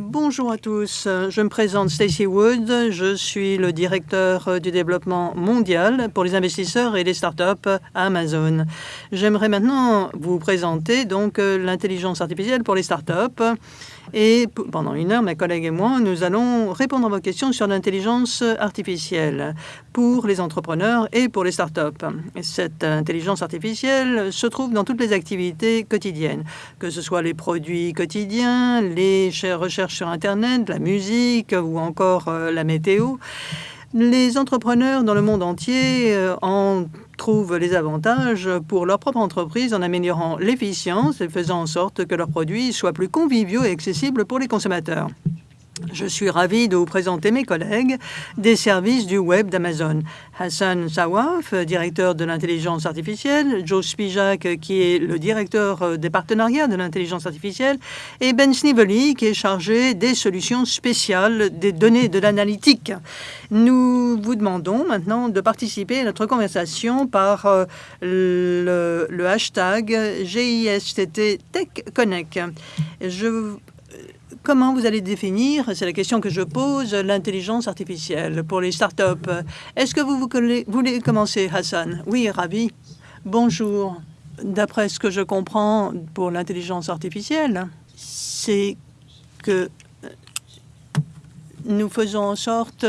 Bonjour à tous, je me présente Stacy Wood, je suis le directeur du développement mondial pour les investisseurs et les startups Amazon. J'aimerais maintenant vous présenter donc l'intelligence artificielle pour les startups et pendant une heure, mes collègues et moi, nous allons répondre à vos questions sur l'intelligence artificielle pour les entrepreneurs et pour les startups. Cette intelligence artificielle se trouve dans toutes les activités quotidiennes, que ce soit les produits quotidiens, les recherches sur Internet, la musique ou encore euh, la météo. Les entrepreneurs dans le monde entier euh, en trouvent les avantages pour leur propre entreprise en améliorant l'efficience et faisant en sorte que leurs produits soient plus conviviaux et accessibles pour les consommateurs. Je suis ravi de vous présenter mes collègues des services du web d'Amazon. Hassan Sawaf, directeur de l'intelligence artificielle, Joe Spijak, qui est le directeur des partenariats de l'intelligence artificielle, et Ben Snively, qui est chargé des solutions spéciales des données de l'analytique. Nous vous demandons maintenant de participer à notre conversation par euh, le, hashtag GISTT TechConnect. Je Comment vous allez définir, c'est la question que je pose, l'intelligence artificielle pour les startups Est-ce que vous, voulez commencer, Hassan? Oui, ravi. Bonjour. D'après ce que je comprends pour l'intelligence artificielle, c'est que nous faisons en sorte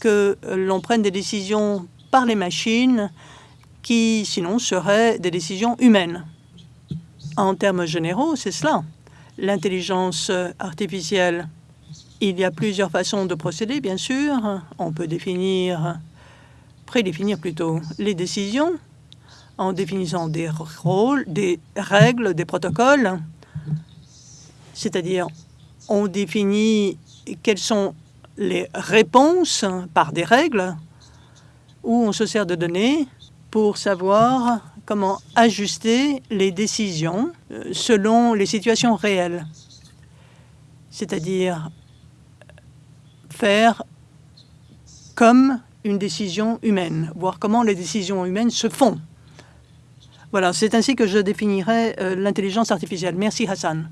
que l'on prenne des décisions par les machines qui, sinon, seraient des décisions humaines. En termes généraux, c'est cela l'intelligence artificielle. Il y a plusieurs façons de procéder, bien sûr. On peut définir, prédéfinir plutôt, les décisions en définissant des rôles, des règles, des protocoles. C'est-à-dire, on définit quelles sont les réponses par des règles ou on se sert de données pour savoir comment ajuster les décisions euh, selon les situations réelles, c'est-à-dire faire comme une décision humaine, voir comment les décisions humaines se font. Voilà, c'est ainsi que je définirais euh, l'intelligence artificielle. Merci Hassan.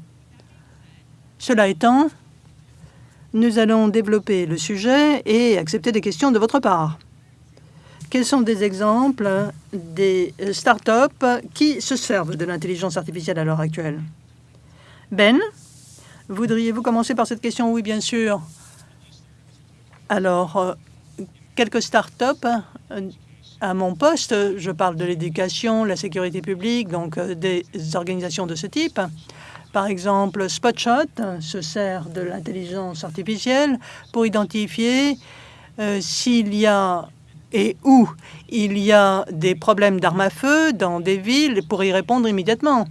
Cela étant, nous allons développer le sujet et accepter des questions de votre part. Quels sont des exemples des startups qui se servent de l'intelligence artificielle à l'heure actuelle? Ben, voudriez-vous commencer par cette question? Oui, bien sûr. Alors, euh, quelques startups euh, à mon poste, je parle de l'éducation, la sécurité publique, donc euh, des organisations de ce type. Par exemple, Spotshot se sert de l'intelligence artificielle pour identifier s'il y a et où il y a des problèmes d'armes à feu dans des villes pour y répondre immédiatement.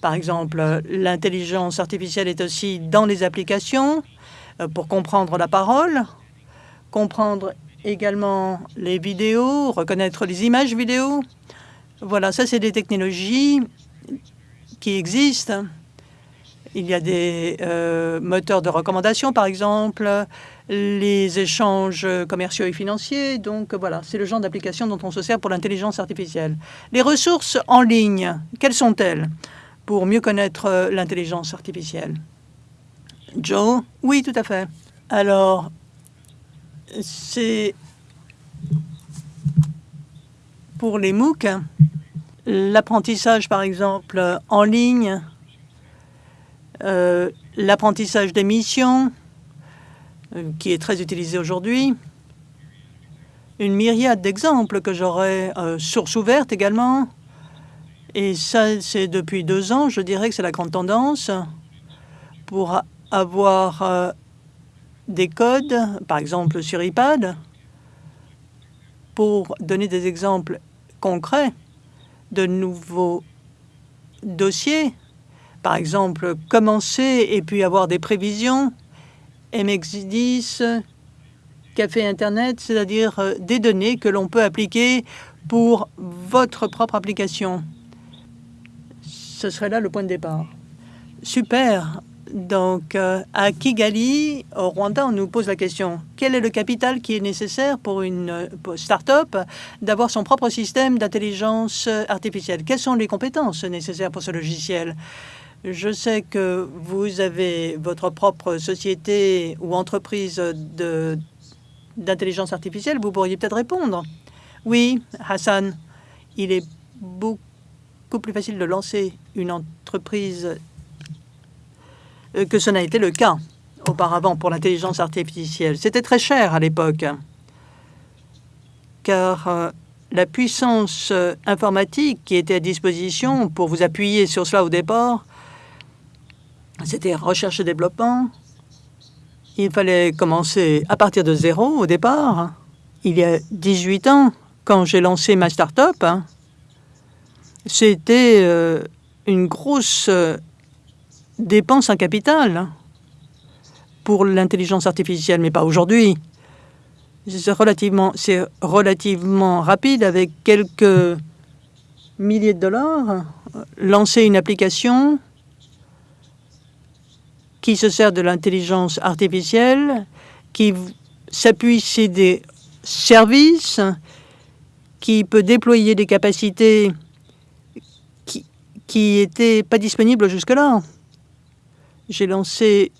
Par exemple, l'intelligence artificielle est aussi dans les applications euh, pour comprendre la parole, comprendre également les vidéos, reconnaître les images vidéo. Voilà, ça, c'est des technologies qui existent. Il y a des euh, moteurs de recommandation, par exemple, les échanges commerciaux et financiers. Donc voilà, c'est le genre d'application dont on se sert pour l'intelligence artificielle. Les ressources en ligne, quelles sont-elles pour mieux connaître euh, l'intelligence artificielle? Joe? Oui, tout à fait. Alors, c'est pour les MOOC, l'apprentissage, par exemple, en ligne, euh, l'apprentissage des missions, euh, qui est très utilisé aujourd'hui. Une myriade d'exemples que j'aurais, euh, source ouverte également. Et ça, c'est depuis deux ans, je dirais que c'est la grande tendance pour avoir des codes, par exemple sur iPad, pour donner des exemples concrets de nouveaux dossiers. Par exemple, commencer et puis avoir des prévisions MX10, café Internet, c'est-à-dire euh, des données que l'on peut appliquer pour votre propre application. Ce serait là le point de départ. Super. Donc, euh, à Kigali, au Rwanda, on nous pose la question, quel est le capital qui est nécessaire pour une euh, start-up d'avoir son propre système d'intelligence artificielle? Quelles sont les compétences nécessaires pour ce logiciel? Je sais que vous avez votre propre société ou entreprise d'intelligence artificielle. Vous pourriez peut-être répondre. Oui, Hassan, il est beaucoup plus facile de lancer une entreprise euh, que ce n'a été le cas auparavant pour l'intelligence artificielle. C'était très cher à l'époque, car euh, la puissance euh, informatique qui était à disposition pour vous appuyer sur cela au départ, c'était recherche et développement. Il fallait commencer à partir de zéro au départ. Il y a 18 ans, quand j'ai lancé ma start-up, c'était euh, une grosse dépense en capital pour l'intelligence artificielle, mais pas aujourd'hui. C'est relativement, relativement rapide avec quelques milliers de dollars. Lancer une application qui se sert de l'intelligence artificielle, qui s'appuie sur des services, qui peut déployer des capacités qui n'étaient pas disponibles jusque-là. J'ai lancé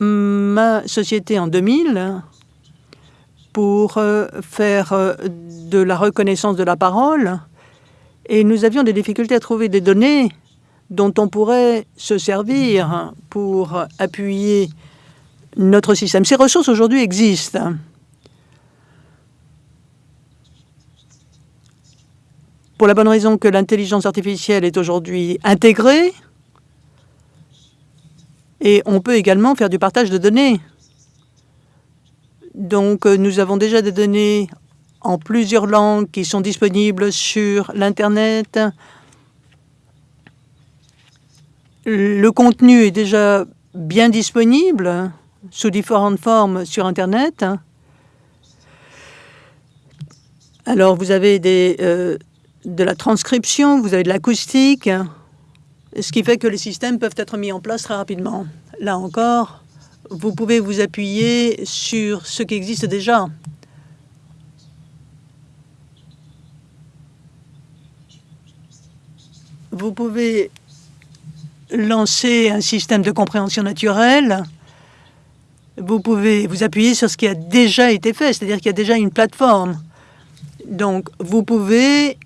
ma société en 2000 pour euh, faire euh, de la reconnaissance de la parole et nous avions des difficultés à trouver des données dont on pourrait se servir pour appuyer notre système. Ces ressources aujourd'hui existent. Pour la bonne raison que l'intelligence artificielle est aujourd'hui intégrée et on peut également faire du partage de données. Donc, nous avons déjà des données en plusieurs langues qui sont disponibles sur l'Internet. Le contenu est déjà bien disponible sous différentes formes sur Internet. Alors, vous avez euh, de la transcription, vous avez de l'acoustique, ce qui fait que les systèmes peuvent être mis en place très rapidement. Là encore, vous pouvez vous appuyer sur ce qui existe déjà. Vous pouvez lancer un système de compréhension naturelle. Vous pouvez vous appuyer sur ce qui a déjà été fait, c'est-à-dire qu'il y a déjà une plateforme. Donc, vous pouvez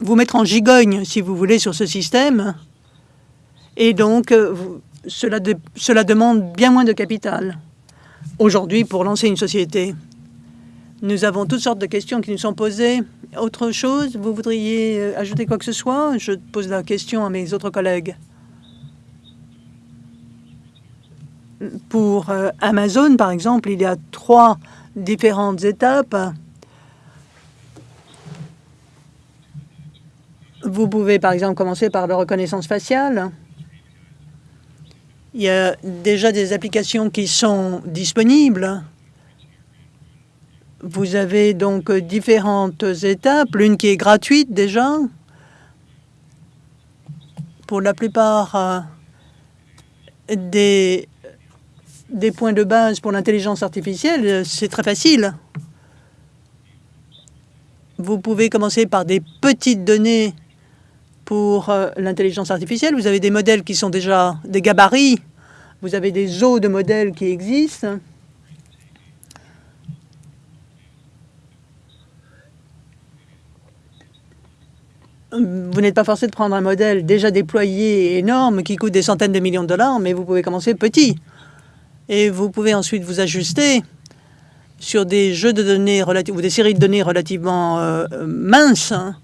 vous mettre en gigogne, si vous voulez, sur ce système. Et donc, euh, cela demande bien moins de capital aujourd'hui pour lancer une société. Nous avons toutes sortes de questions qui nous sont posées. Autre chose, vous voudriez euh, ajouter quoi que ce soit? Je pose la question à mes autres collègues. Pour euh, Amazon, par exemple, il y a trois différentes étapes Vous pouvez par exemple commencer par la reconnaissance faciale. Il y a déjà des applications qui sont disponibles. Vous avez donc différentes étapes, l'une qui est gratuite déjà. Pour la plupart euh, des, points de base pour l'intelligence artificielle, c'est très facile. Vous pouvez commencer par des petites données pour euh, l'intelligence artificielle. Vous avez des modèles qui sont déjà des gabarits. Vous avez des eaux de modèles qui existent. Vous n'êtes pas forcé de prendre un modèle déjà déployé énorme qui coûte des centaines de millions de dollars, mais vous pouvez commencer petit. Et vous pouvez ensuite vous ajuster sur des jeux de données ou des séries de données relativement euh, minces hein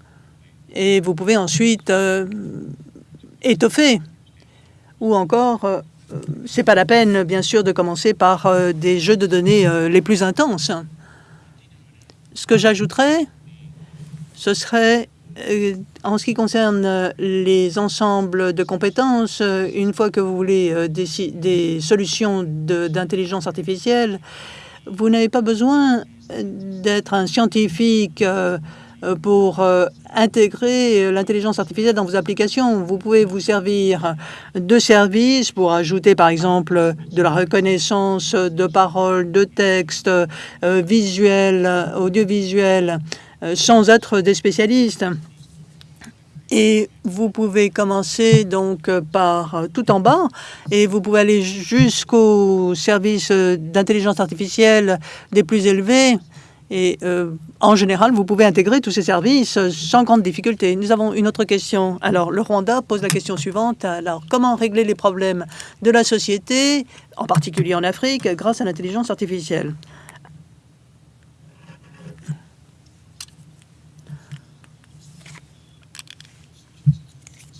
et vous pouvez ensuite euh, étoffer. Ou encore, euh, c'est pas la peine, bien sûr, de commencer par euh, des jeux de données les plus intenses. Ce que j'ajouterais, ce serait, en ce qui concerne les ensembles de compétences, une fois que vous voulez des, des solutions d'intelligence artificielle, vous n'avez pas besoin d'être un scientifique euh, pour euh, intégrer euh, l'intelligence artificielle dans vos applications. Vous pouvez vous servir de services pour ajouter, par exemple, de la reconnaissance de paroles, de textes, visuels, audiovisuels, sans être des spécialistes. Et vous pouvez commencer donc par tout en bas et vous pouvez aller jusqu'aux services d'intelligence artificielle des plus élevés. Et euh, en général, vous pouvez intégrer tous ces services sans grande difficulté. Nous avons une autre question. Alors, le Rwanda pose la question suivante. Alors, comment régler les problèmes de la société, en particulier en Afrique, grâce à l'intelligence artificielle?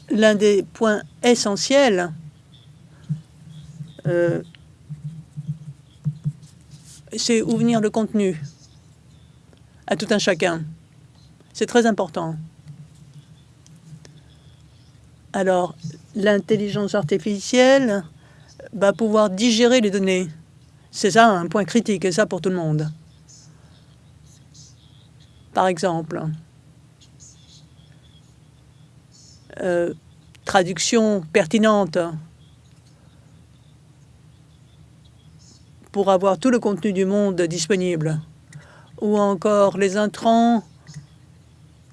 L'un des points essentiels euh, c'est où venir le contenu à tout un chacun. C'est très important. Alors, l'intelligence artificielle va pouvoir digérer les données. C'est ça un point critique, et ça pour tout le monde. Par exemple, euh, traduction pertinente pour avoir tout le contenu du monde disponible ou encore les intrants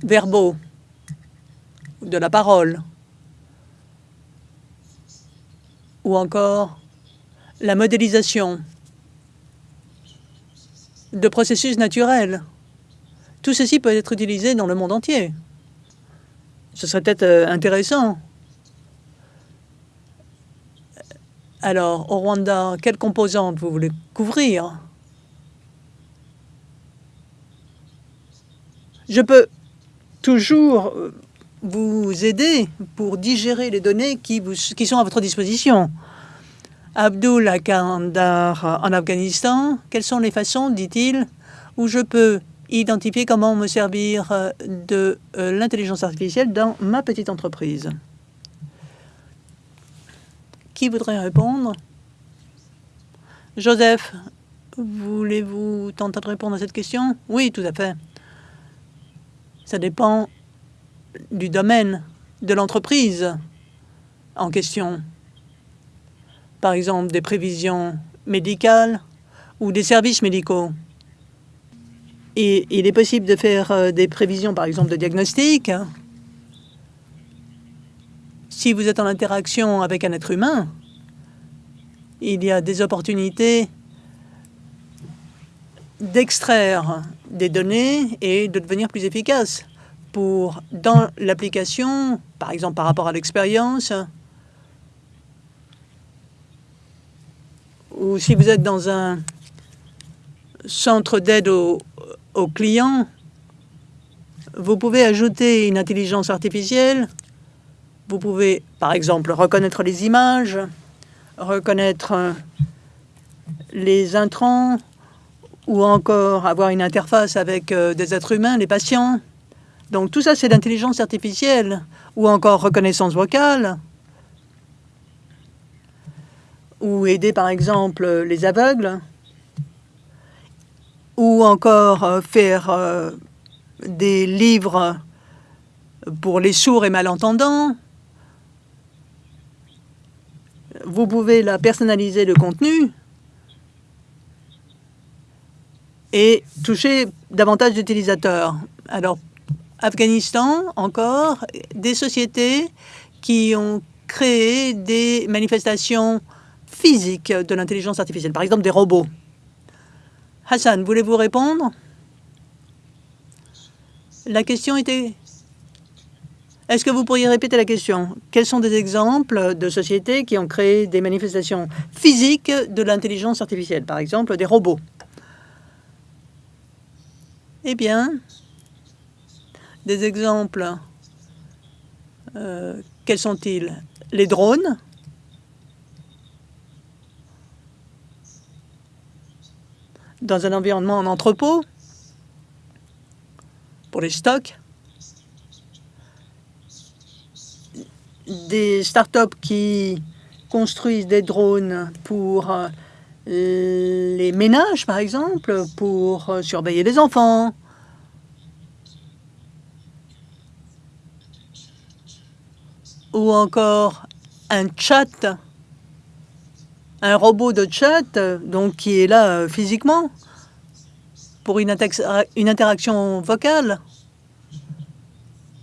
verbaux de la parole, ou encore la modélisation de processus naturels. Tout ceci peut être utilisé dans le monde entier. Ce serait peut-être euh, intéressant. Alors, au Rwanda, quelles composantes vous voulez couvrir? Je peux toujours euh, vous aider pour digérer les données qui, sont à votre disposition. Abdul Kandar en Afghanistan, quelles sont les façons, dit-il, où je peux identifier comment me servir euh, de euh, l'intelligence artificielle dans ma petite entreprise Qui voudrait répondre? Joseph, voulez-vous tenter de répondre à cette question? Oui, tout à fait. Ça dépend du domaine de l'entreprise en question. Par exemple, des prévisions médicales ou des services médicaux. Il est possible de faire euh, des prévisions, par exemple, de diagnostic. Si vous êtes en interaction avec un être humain, il y a des opportunités d'extraire des données et de devenir plus efficace pour, dans l'application, par exemple par rapport à l'expérience, ou si vous êtes dans un centre d'aide aux, aux clients, vous pouvez ajouter une intelligence artificielle. Vous pouvez, par exemple, reconnaître les images, reconnaître les intrants, ou encore avoir une interface avec euh, des êtres humains, les patients. Donc tout ça, c'est l'intelligence artificielle, ou encore reconnaissance vocale, ou aider par exemple les aveugles, ou encore euh, faire euh, des livres pour les sourds et malentendants. Vous pouvez la personnaliser le contenu et toucher davantage d'utilisateurs. Alors, Afghanistan, encore, des sociétés qui ont créé des manifestations physiques de l'intelligence artificielle, par exemple des robots. Hassan, voulez-vous répondre? La question était... Est-ce que vous pourriez répéter la question? Quels sont des exemples de sociétés qui ont créé des manifestations physiques de l'intelligence artificielle, par exemple des robots? Eh bien, des exemples, euh, quels sont-ils? Les drones, dans un environnement en entrepôt, pour les stocks, des startups qui construisent des drones pour euh, les ménages, par exemple, pour euh, surveiller les enfants. Ou encore un chat, un robot de chat, donc qui est là euh, physiquement, pour une, interaction vocale.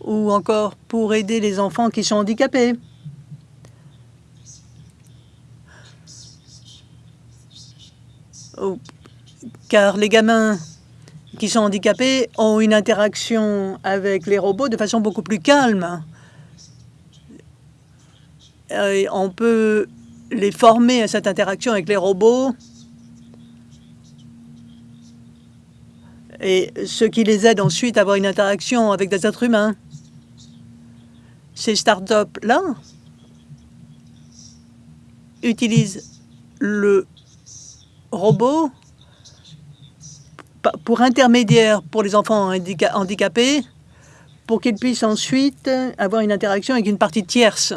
ou encore pour aider les enfants qui sont handicapés. Car les gamins qui sont handicapés ont une interaction avec les robots de façon beaucoup plus calme. On peut les former à cette interaction avec les robots et ce qui les aide ensuite à avoir une interaction avec des êtres humains. Ces startups-là utilisent le robot pour intermédiaire pour les enfants handicapés pour qu'ils puissent ensuite avoir une interaction avec une partie tierce.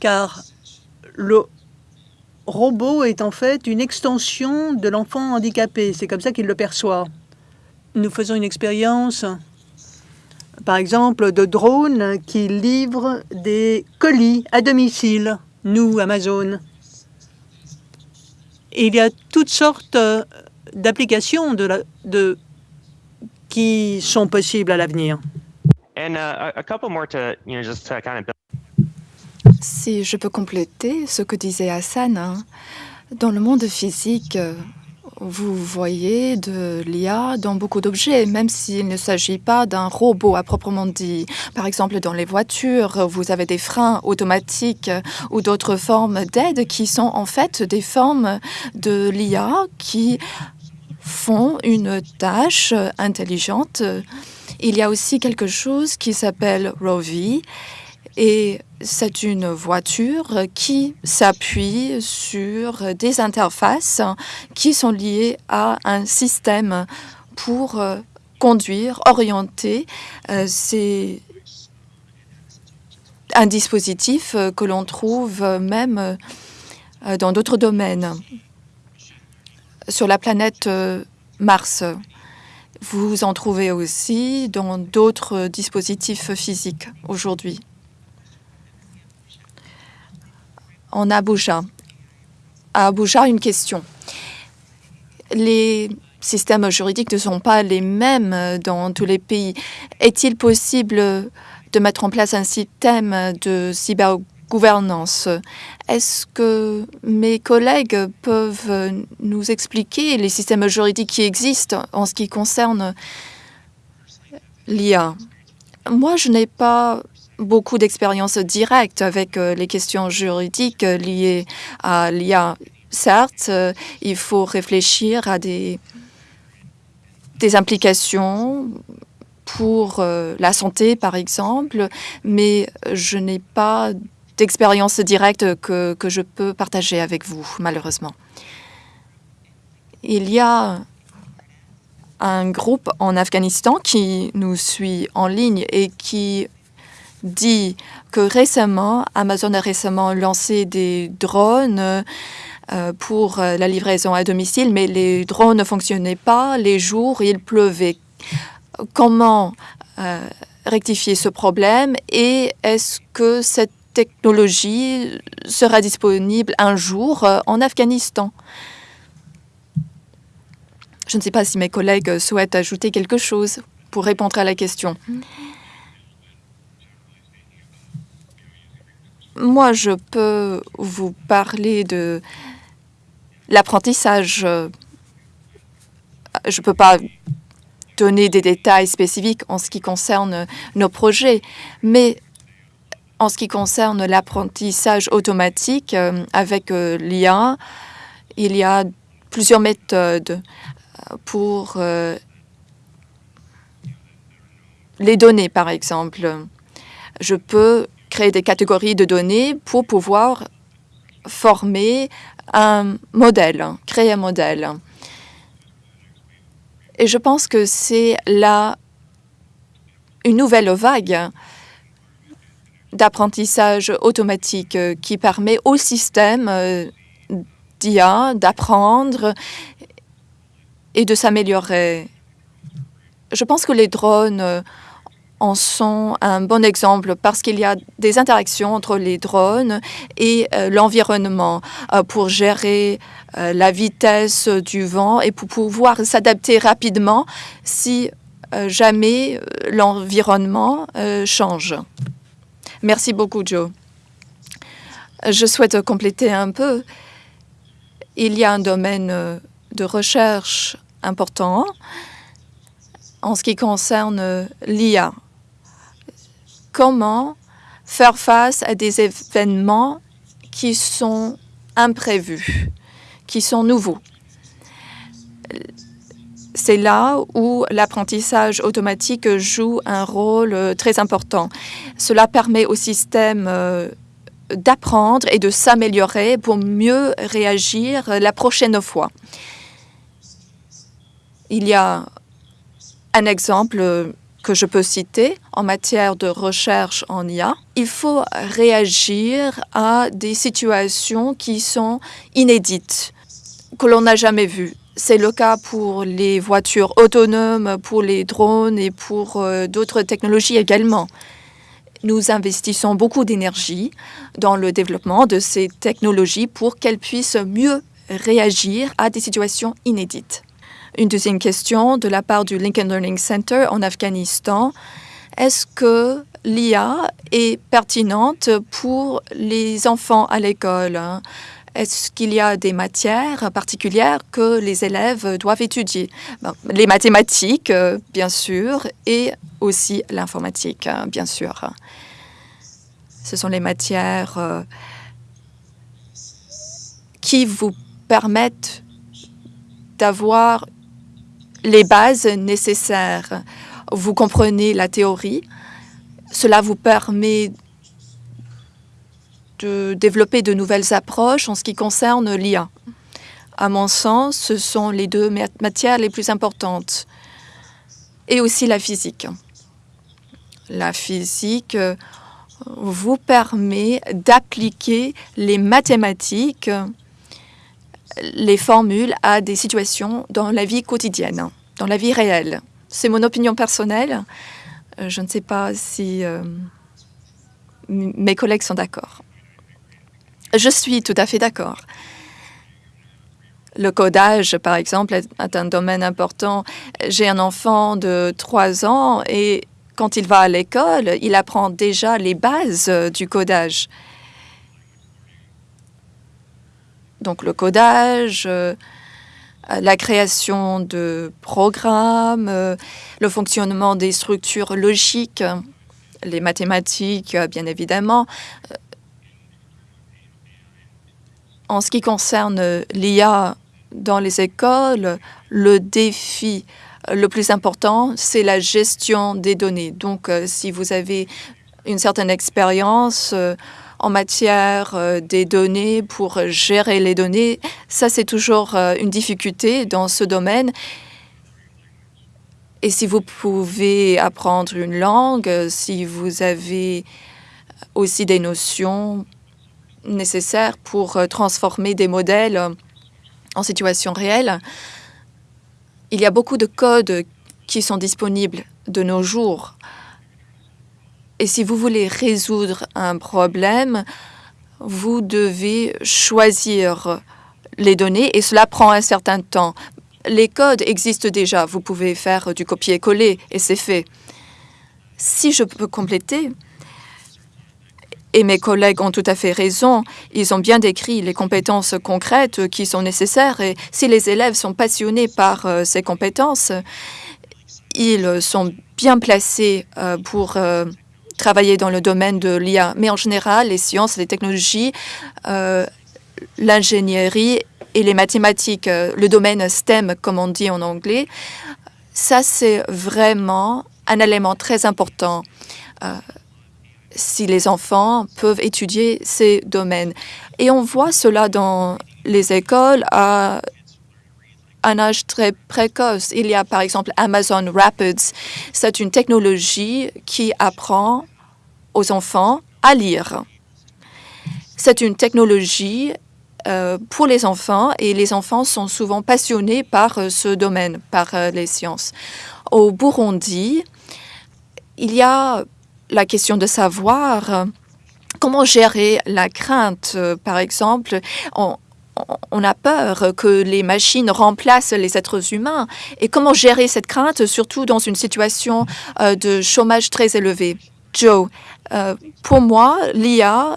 Car le robot est en fait une extension de l'enfant handicapé. C'est comme ça qu'il le perçoit. Nous faisons une expérience, par exemple, de drones qui livrent des colis à domicile, nous, Amazon. il y a toutes sortes d'applications de de, qui sont possibles à l'avenir. Si je peux compléter ce que disait Hassan, hein, dans le monde physique, vous voyez de l'IA dans beaucoup d'objets, même s'il ne s'agit pas d'un robot à proprement dit. Par exemple, dans les voitures, vous avez des freins automatiques ou d'autres formes d'aide qui sont en fait des formes de l'IA qui font une tâche intelligente. Il y a aussi quelque chose qui s'appelle Rovi et c'est une voiture qui s'appuie sur des interfaces qui sont liées à un système pour conduire, orienter. Euh, c'est un dispositif que l'on trouve même euh, dans d'autres domaines sur la planète euh, Mars. Vous en trouvez aussi dans d'autres dispositifs physiques aujourd'hui. En Abuja. À Abuja, une question. Les systèmes juridiques ne sont pas les mêmes dans tous les pays. Est-il possible de mettre en place un système de cyber gouvernance. Est-ce que mes collègues peuvent nous expliquer les systèmes juridiques qui existent en ce qui concerne l'IA Moi, je n'ai pas beaucoup d'expérience directe avec euh, les questions juridiques liées à l'IA. Certes, euh, il faut réfléchir à des, implications pour euh, la santé, par exemple, mais je n'ai pas d'expérience directe que je peux partager avec vous, malheureusement. Il y a un groupe en Afghanistan qui nous suit en ligne et qui dit que récemment, Amazon a récemment lancé des drones euh, pour la livraison à domicile, mais les drones ne fonctionnaient pas les jours, il pleuvait. Comment euh, rectifier ce problème et est-ce que cette technologie sera disponible un jour euh, en Afghanistan? Je ne sais pas si mes collègues souhaitent ajouter quelque chose pour répondre à la question. Moi, je peux vous parler de l'apprentissage. Je ne peux pas donner des détails spécifiques en ce qui concerne nos projets, mais en ce qui concerne l'apprentissage automatique euh, avec euh, l'IA, il y a plusieurs méthodes euh, pour les données, par exemple. Je peux créer des catégories de données pour pouvoir former un modèle, créer un modèle. Et je pense que c'est là une nouvelle vague d'apprentissage automatique euh, qui permet au système euh, d'IA d'apprendre et de s'améliorer. Je pense que les drones euh, en sont un bon exemple parce qu'il y a des interactions entre les drones et l'environnement pour gérer la vitesse du vent et pour pouvoir s'adapter rapidement si jamais l'environnement change. Merci beaucoup, Joe. Je souhaite compléter un peu. Il y a un domaine de recherche important en ce qui concerne l'IA. Comment faire face à des événements qui sont imprévus, qui sont nouveaux. C'est là où l'apprentissage automatique joue un rôle très important. Cela permet au système euh, d'apprendre et de s'améliorer pour mieux réagir la prochaine fois. Il y a un exemple que je peux citer en matière de recherche en IA. Il faut réagir à des situations qui sont inédites, que l'on n'a jamais vues. C'est le cas pour les voitures autonomes, pour les drones et pour euh, d'autres technologies également. Nous investissons beaucoup d'énergie dans le développement de ces technologies pour qu'elles puissent mieux réagir à des situations inédites. Une deuxième question de la part du Lincoln Learning Center en Afghanistan. Est-ce que l'IA est pertinente pour les enfants à l'école? Est-ce qu'il y a des matières particulières que les élèves doivent étudier? Les mathématiques, bien sûr, et aussi l'informatique, bien sûr. Ce sont les matières euh, qui vous permettent d'avoir les bases nécessaires. Vous comprenez la théorie. Cela vous permet de développer de nouvelles approches en ce qui concerne l'IA. À mon sens, ce sont les deux matières les plus importantes. Et aussi la physique. La physique euh, vous permet d'appliquer les mathématiques les formules à des situations dans la vie quotidienne, dans la vie réelle. C'est mon opinion personnelle. Euh, je ne sais pas si euh, mes collègues sont d'accord. Je suis tout à fait d'accord. Le codage, par exemple, est un domaine important. J'ai un enfant de 3 ans et quand il va à l'école, il apprend déjà les bases du codage. Donc le codage, euh, la création de programmes, euh, le fonctionnement des structures logiques, les mathématiques, euh, bien évidemment. En ce qui concerne l'IA dans les écoles, le défi le plus important, c'est la gestion des données. Donc, si vous avez une certaine expérience, en matière euh, des données pour gérer les données. Ça, c'est toujours euh, une difficulté dans ce domaine. Et si vous pouvez apprendre une langue, si vous avez aussi des notions nécessaires pour euh, transformer des modèles en situation réelle, il y a beaucoup de codes qui sont disponibles de nos jours et si vous voulez résoudre un problème, vous devez choisir les données et cela prend un certain temps. Les codes existent déjà. Vous pouvez faire du copier-coller et c'est fait. Si je peux compléter, et mes collègues ont tout à fait raison, ils ont bien décrit les compétences concrètes qui sont nécessaires et si les élèves sont passionnés par euh, ces compétences, ils sont bien placés euh, pour euh, travailler dans le domaine de l'IA. Mais en général, les sciences, les technologies, euh, l'ingénierie et les mathématiques, euh, le domaine STEM, comme on dit en anglais, ça, c'est vraiment un élément très important euh, si les enfants peuvent étudier ces domaines. Et on voit cela dans les écoles à un âge très précoce. Il y a par exemple Amazon Rapids. C'est une technologie qui apprend aux enfants à lire. C'est une technologie euh, pour les enfants et les enfants sont souvent passionnés par euh, ce domaine, par euh, les sciences. Au Burundi, il y a la question de savoir comment gérer la crainte. par exemple, on, on a peur que les machines remplacent les êtres humains. Et comment gérer cette crainte, surtout dans une situation euh, de chômage très élevé? Joe, euh, pour moi, l'IA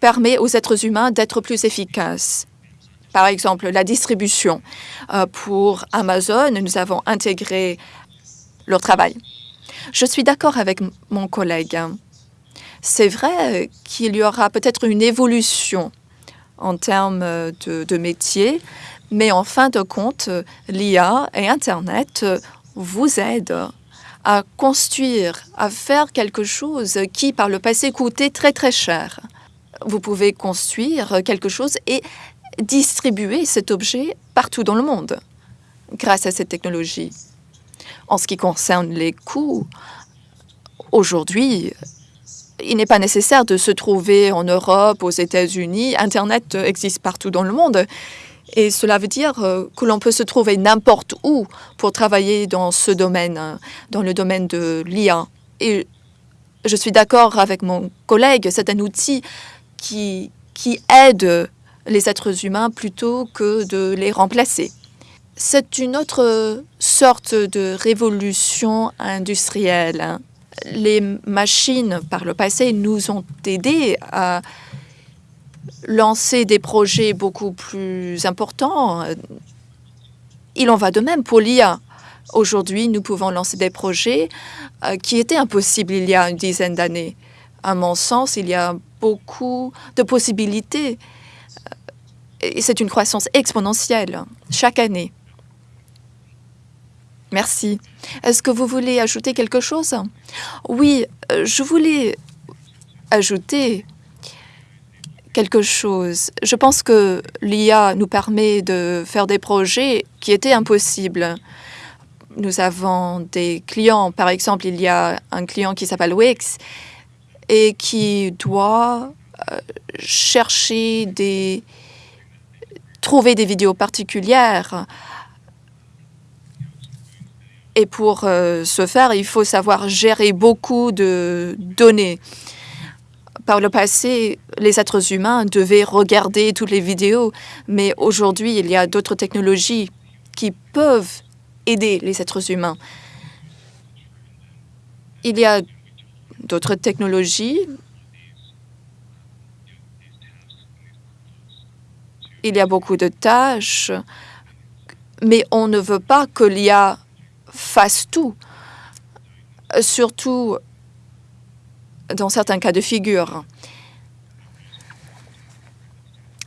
permet aux êtres humains d'être plus efficaces. Par exemple, la distribution. Euh, pour Amazon, nous avons intégré leur travail. Je suis d'accord avec mon collègue. C'est vrai qu'il y aura peut-être une évolution en termes de, de métier, mais en fin de compte, l'IA et Internet vous aident à construire, à faire quelque chose qui, par le passé, coûtait très très cher. Vous pouvez construire quelque chose et distribuer cet objet partout dans le monde grâce à cette technologie. En ce qui concerne les coûts, aujourd'hui, il n'est pas nécessaire de se trouver en Europe, aux États-Unis. Internet existe partout dans le monde. Et cela veut dire euh, que l'on peut se trouver n'importe où pour travailler dans ce domaine, hein, dans le domaine de l'IA. Et je suis d'accord avec mon collègue, c'est un outil qui, qui aide les êtres humains plutôt que de les remplacer. C'est une autre sorte de révolution industrielle. Les machines, par le passé, nous ont aidés à lancer des projets beaucoup plus importants. Il en va de même pour l'IA. Aujourd'hui, nous pouvons lancer des projets euh, qui étaient impossibles il y a une dizaine d'années. À mon sens, il y a beaucoup de possibilités. Euh, c'est une croissance exponentielle chaque année. Merci. Est-ce que vous voulez ajouter quelque chose? Oui, euh, je voulais ajouter quelque chose. Je pense que l'IA nous permet de faire des projets qui étaient impossibles. Nous avons des clients, par exemple, il y a un client qui s'appelle Wix et qui doit euh, chercher des trouver des vidéos particulières. Et pour euh, ce faire, il faut savoir gérer beaucoup de données par le passé, les êtres humains devaient regarder toutes les vidéos, mais aujourd'hui, il y a d'autres technologies qui peuvent aider les êtres humains. Il y a d'autres technologies. Il y a beaucoup de tâches, mais on ne veut pas que l'IA fasse tout, surtout dans certains cas de figure.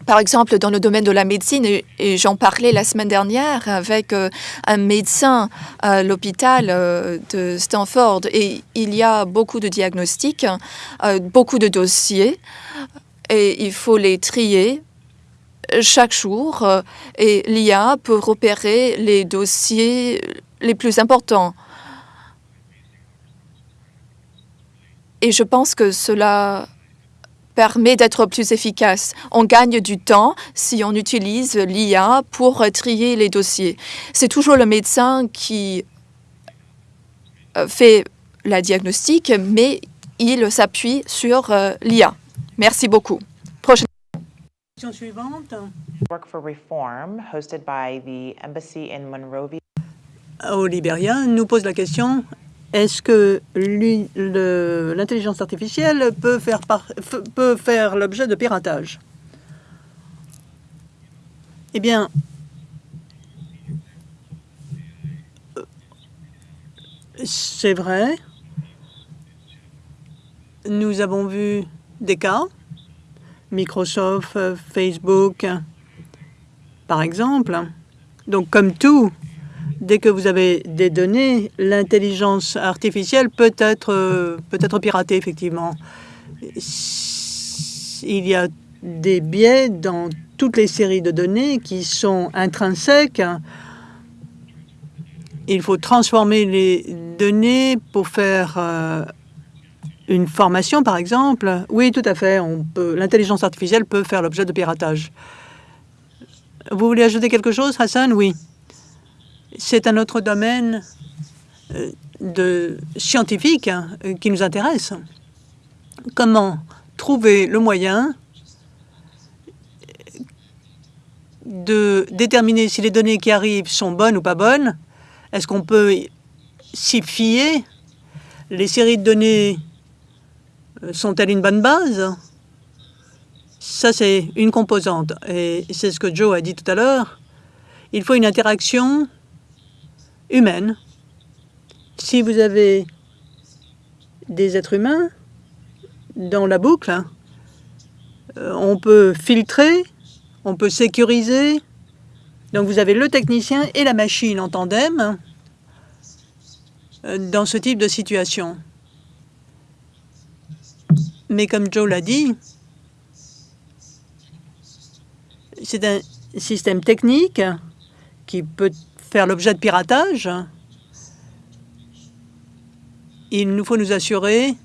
Par exemple, dans le domaine de la médecine, et j'en parlais la semaine dernière avec euh, un médecin à l'hôpital euh, de Stanford, et il y a beaucoup de diagnostics, euh, beaucoup de dossiers, et il faut les trier chaque jour, et l'IA peut repérer les dossiers les plus importants. Et je pense que cela permet d'être plus efficace. On gagne du temps si on utilise l'IA pour trier les dossiers. C'est toujours le médecin qui euh, fait la diagnostic, mais il s'appuie sur euh, l'IA. Merci beaucoup. Prochaine question suivante. Work for Reform, hosted by the embassy in Monrovia. Au Libéria, nous pose la question est-ce que l'intelligence artificielle peut faire, peut faire l'objet de piratage? Eh bien, c'est vrai. Nous avons vu des cas, Microsoft, Facebook, par exemple. Donc, comme tout, dès que vous avez des données, l'intelligence artificielle peut être, euh, peut être piratée, effectivement. Il y a des biais dans toutes les séries de données qui sont intrinsèques. Il faut transformer les données pour faire euh, une formation, par exemple. Oui, tout à fait. L'intelligence artificielle peut faire l'objet de piratage. Vous voulez ajouter quelque chose, Hassan? Oui. C'est un autre domaine euh, de scientifique hein, qui nous intéresse. Comment trouver le moyen de déterminer si les données qui arrivent sont bonnes ou pas bonnes. Est-ce qu'on peut s'y fier? Les séries de données euh, sont-elles une bonne base? Ça, c'est une composante. Et c'est ce que Joe a dit tout à l'heure. Il faut une interaction humaine. Si vous avez des êtres humains dans la boucle, euh, on peut filtrer, on peut sécuriser. Donc vous avez le technicien et la machine en tandem euh, dans ce type de situation. Mais comme Joe l'a dit, c'est un système technique qui peut l'objet de piratage. Il nous faut nous assurer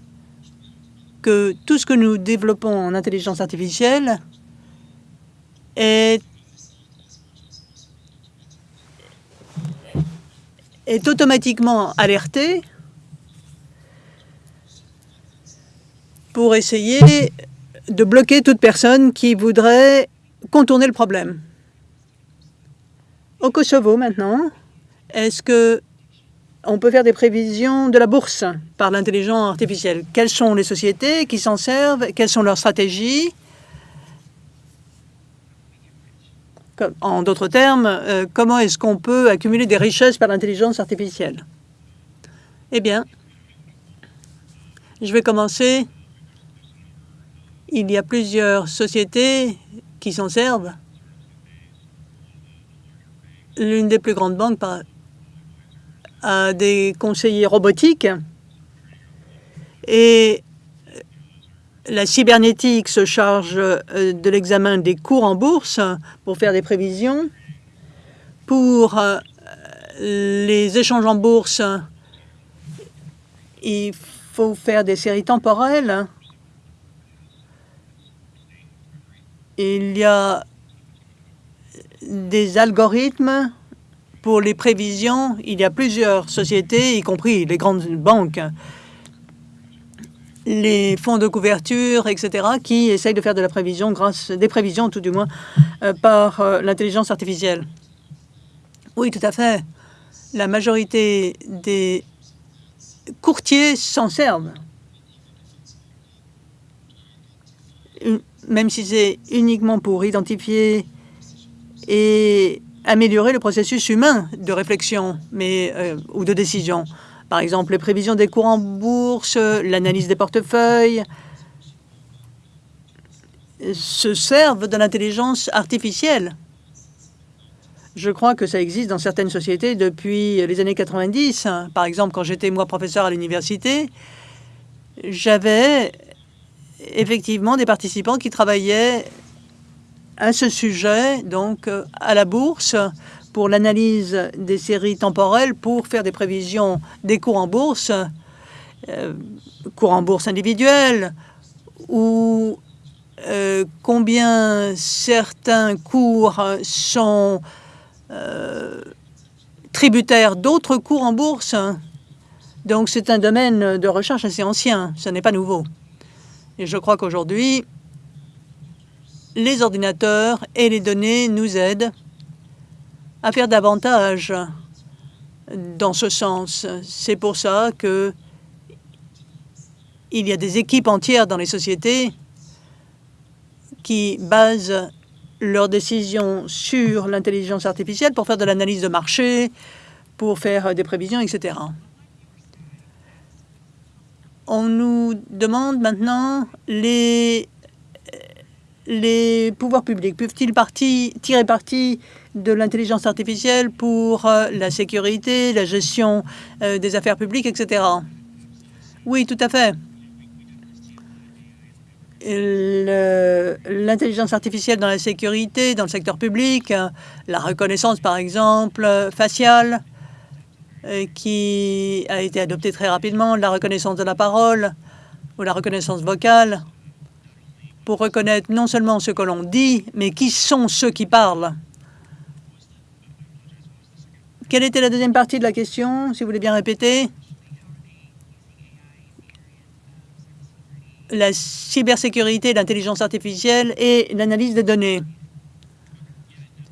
que tout ce que nous développons en intelligence artificielle est automatiquement alerté pour essayer de bloquer toute personne qui voudrait contourner le problème. Au Kosovo maintenant, est-ce que on peut faire des prévisions de la bourse par l'intelligence artificielle? Quelles sont les sociétés qui s'en servent? Quelles sont leurs stratégies? En d'autres termes, euh, comment est-ce qu'on peut accumuler des richesses par l'intelligence artificielle? Eh bien, je vais commencer. Il y a plusieurs sociétés qui s'en servent. L'une des plus grandes banques, à des conseillers robotiques et la cybernétique se charge euh, de l'examen des cours en bourse pour faire des prévisions. Pour euh, les échanges en bourse, il faut faire des séries temporelles. Il y a des algorithmes pour les prévisions, il y a plusieurs sociétés, y compris les grandes banques, les fonds de couverture, etc., qui essayent de faire de la prévision grâce des prévisions, tout du moins, euh, par euh, l'intelligence artificielle. Oui, tout à fait. La majorité des courtiers s'en servent. Même si c'est uniquement pour identifier et améliorer le processus humain de réflexion mais, euh, ou de décision. Par exemple, les prévisions des cours en bourse, l'analyse des portefeuilles se servent de l'intelligence artificielle. Je crois que ça existe dans certaines sociétés depuis les années 90. Par exemple, quand j'étais moi professeur à l'université, j'avais effectivement des participants qui travaillaient à ce sujet, donc euh, à la bourse, pour l'analyse des séries temporelles, pour faire des prévisions des cours en bourse, euh, cours en bourse individuels, ou euh, combien certains cours sont tributaires d'autres cours en bourse. Donc c'est un domaine de recherche assez ancien, ce n'est pas nouveau. Et je crois qu'aujourd'hui, les ordinateurs et les données nous aident à faire davantage dans ce sens. C'est pour ça que il y a des équipes entières dans les sociétés qui basent leurs décisions sur l'intelligence artificielle pour faire de l'analyse de marché, pour faire des prévisions, etc. On nous demande maintenant les les pouvoirs publics peuvent-ils tirer parti de l'intelligence artificielle pour euh, la sécurité, la gestion euh, des affaires publiques, etc. Oui, tout à fait. L'intelligence artificielle dans la sécurité, dans le secteur public, la reconnaissance, par exemple, faciale, euh, qui a été adoptée très rapidement, la reconnaissance de la parole ou la reconnaissance vocale, pour reconnaître non seulement ce que l'on dit, mais qui sont ceux qui parlent. Quelle était la deuxième partie de la question, si vous voulez bien répéter? La cybersécurité, l'intelligence artificielle et l'analyse des données.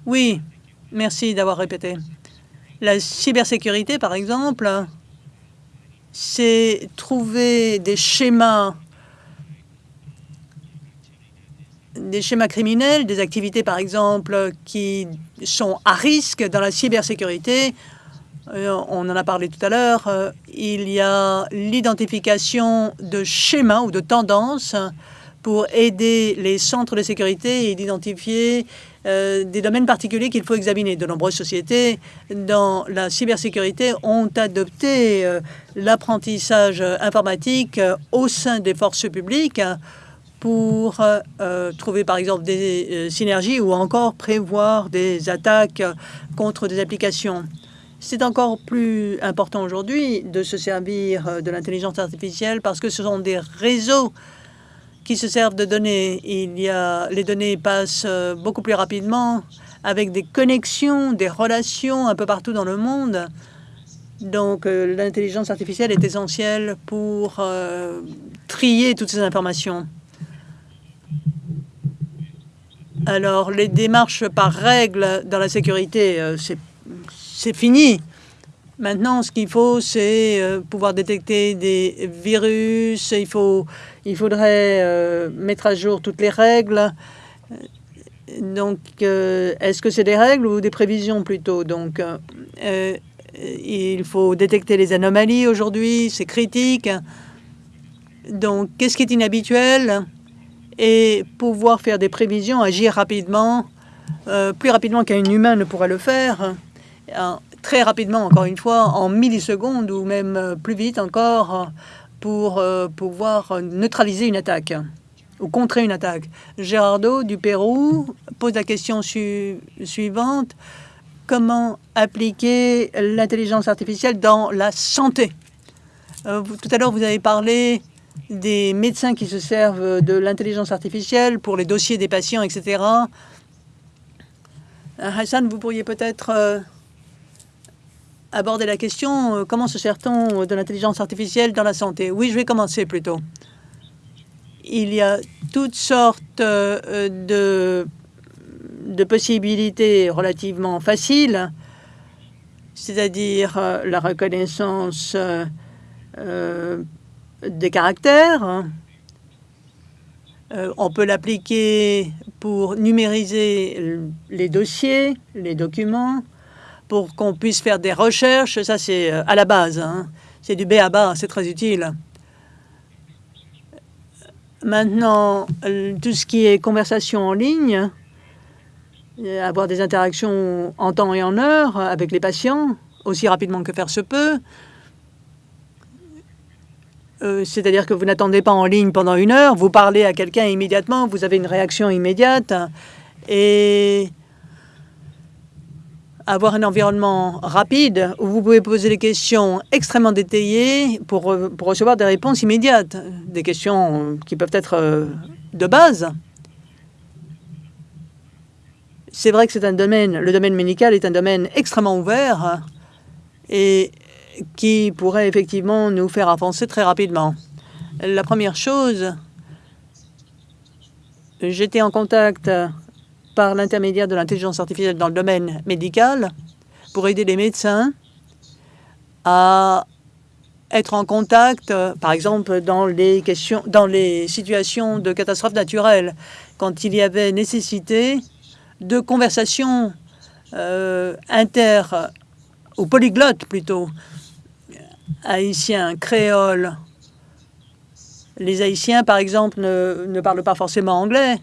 Oui, merci d'avoir répété. La cybersécurité, par exemple, c'est trouver des schémas des schémas criminels, des activités par exemple qui sont à risque dans la cybersécurité. Euh, on en a parlé tout à l'heure. Euh, il y a l'identification de schémas ou de tendances pour aider les centres de sécurité et d'identifier euh, des domaines particuliers qu'il faut examiner. De nombreuses sociétés dans la cybersécurité ont adopté l'apprentissage informatique au sein des forces publiques pour euh, trouver par exemple des euh, synergies ou encore prévoir des attaques contre des applications. C'est encore plus important aujourd'hui de se servir euh, de l'intelligence artificielle parce que ce sont des réseaux qui se servent de données. Il y a, les données passent beaucoup plus rapidement avec des connexions, des relations un peu partout dans le monde. Donc, l'intelligence artificielle est essentielle pour trier toutes ces informations. Alors, les démarches par règle dans la sécurité, euh, c'est fini. Maintenant, ce qu'il faut, c'est euh, pouvoir détecter des virus. Il, faut, faudrait euh, mettre à jour toutes les règles. Donc, est-ce que c'est des règles ou des prévisions plutôt? Donc, il faut détecter les anomalies aujourd'hui, c'est critique. Donc, qu'est-ce qui est inhabituel? Et pouvoir faire des prévisions, agir rapidement, euh, plus rapidement qu'un humain ne pourrait le faire, très rapidement, encore une fois, en millisecondes ou même euh, plus vite encore, pour euh, pouvoir neutraliser une attaque ou contrer une attaque. Gérardo du Pérou pose la question suivante. Comment appliquer l'intelligence artificielle dans la santé? Tout à l'heure, vous avez parlé des médecins qui se servent de l'intelligence artificielle pour les dossiers des patients, etc. Euh, Hassan, vous pourriez peut-être euh, aborder la question euh, comment se sert-on de l'intelligence artificielle dans la santé? Oui, je vais commencer plutôt. Il y a toutes sortes de, de possibilités relativement faciles, c'est-à-dire la reconnaissance des caractères. Euh, on peut l'appliquer pour numériser les dossiers, les documents, pour qu'on puisse faire des recherches. Ça, c'est euh, à la base. Hein. C'est du B à bas, c'est très utile. Maintenant, tout ce qui est conversation en ligne, euh, avoir des interactions en temps et en heure avec les patients, aussi rapidement que faire se peut, euh, c'est-à-dire que vous n'attendez pas en ligne pendant une heure, vous parlez à quelqu'un immédiatement, vous avez une réaction immédiate et avoir un environnement rapide où vous pouvez poser des questions extrêmement détaillées pour, recevoir des réponses immédiates, des questions qui peuvent être euh, de base. C'est vrai que c'est un domaine, le domaine médical est un domaine extrêmement ouvert et qui pourrait effectivement nous faire avancer très rapidement. La première chose, j'étais en contact par l'intermédiaire de l'intelligence artificielle dans le domaine médical pour aider les médecins à être en contact, par exemple, dans les, questions, dans les situations de catastrophes naturelles, quand il y avait nécessité de conversations euh, inter ou polyglottes plutôt haïtien, créole. Les Haïtiens, par exemple, ne, parlent pas forcément anglais.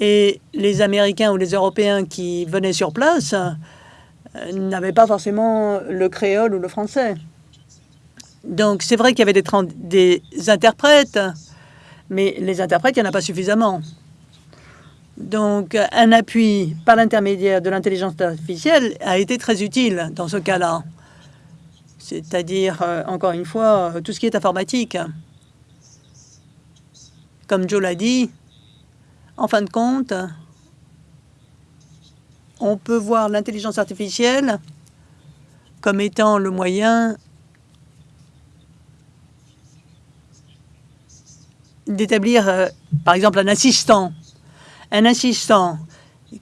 Et les Américains ou les Européens qui venaient sur place euh, n'avaient pas forcément le créole ou le français. Donc, c'est vrai qu'il y avait des, des interprètes, mais les interprètes, il n'y en a pas suffisamment. Donc, un appui par l'intermédiaire de l'intelligence artificielle a été très utile dans ce cas-là c'est-à-dire, euh, encore une fois, euh, tout ce qui est informatique. Comme Joe l'a dit, en fin de compte, on peut voir l'intelligence artificielle comme étant le moyen d'établir, euh, par exemple, un assistant. Un assistant